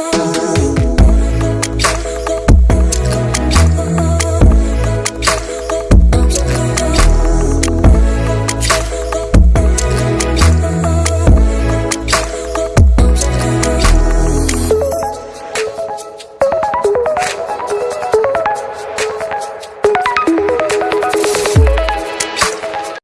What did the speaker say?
Oh.